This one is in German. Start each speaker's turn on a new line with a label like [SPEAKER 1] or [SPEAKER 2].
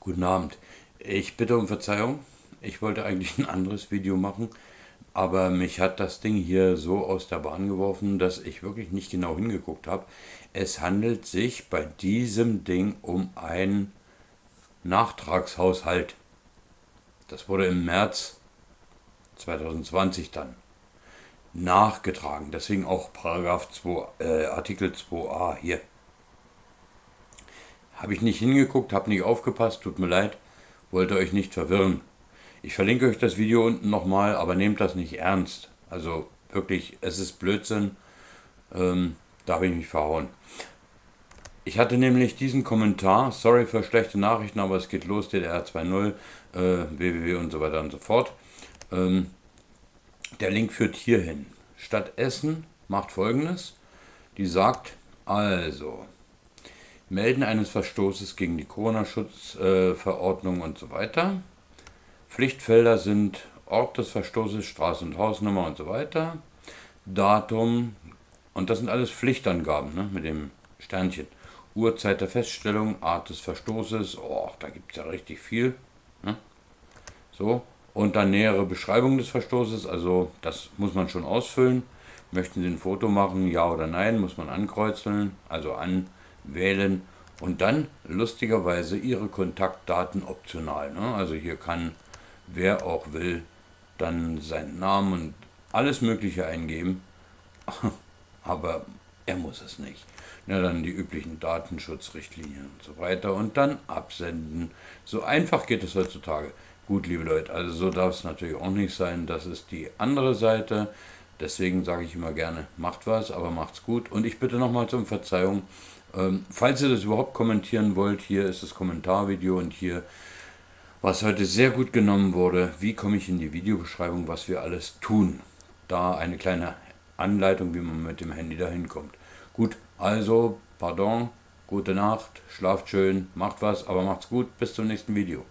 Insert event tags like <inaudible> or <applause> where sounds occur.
[SPEAKER 1] Guten Abend. Ich bitte um Verzeihung. Ich wollte eigentlich ein anderes Video machen, aber mich hat das Ding hier so aus der Bahn geworfen, dass ich wirklich nicht genau hingeguckt habe. Es handelt sich bei diesem Ding um einen Nachtragshaushalt. Das wurde im März 2020 dann nachgetragen. Deswegen auch Paragraph 2, äh, Artikel 2a hier. Habe ich nicht hingeguckt, habe nicht aufgepasst, tut mir leid, wollte euch nicht verwirren. Ich verlinke euch das Video unten nochmal, aber nehmt das nicht ernst. Also wirklich, es ist Blödsinn. Ähm, da habe ich mich verhauen. Ich hatte nämlich diesen Kommentar, sorry für schlechte Nachrichten, aber es geht los, DDR 2.0, äh, www und so weiter und so fort. Ähm, der Link führt hierhin. Stadt Essen macht folgendes. Die sagt also, Melden eines Verstoßes gegen die Corona-Schutzverordnung und so weiter. Pflichtfelder sind Ort des Verstoßes, Straße und Hausnummer und so weiter. Datum, und das sind alles Pflichtangaben ne, mit dem Sternchen. Uhrzeit der Feststellung, Art des Verstoßes, oh, da gibt es ja richtig viel. Ne? So, und dann nähere Beschreibung des Verstoßes, also das muss man schon ausfüllen. Möchten Sie ein Foto machen, ja oder nein, muss man ankreuzeln, also anwählen und dann lustigerweise Ihre Kontaktdaten optional. Ne? Also hier kann wer auch will dann seinen Namen und alles Mögliche eingeben, <laughs> aber er muss es nicht. Ja, dann die üblichen Datenschutzrichtlinien und so weiter und dann absenden. So einfach geht es heutzutage. Gut, liebe Leute, also so darf es natürlich auch nicht sein. Das ist die andere Seite. Deswegen sage ich immer gerne, macht was, aber macht's gut. Und ich bitte nochmals um Verzeihung. Ähm, falls ihr das überhaupt kommentieren wollt, hier ist das Kommentarvideo und hier, was heute sehr gut genommen wurde, wie komme ich in die Videobeschreibung, was wir alles tun. Da eine kleine Anleitung, wie man mit dem Handy dahin kommt. Gut, also, pardon, gute Nacht, schlaft schön, macht was, aber macht's gut, bis zum nächsten Video.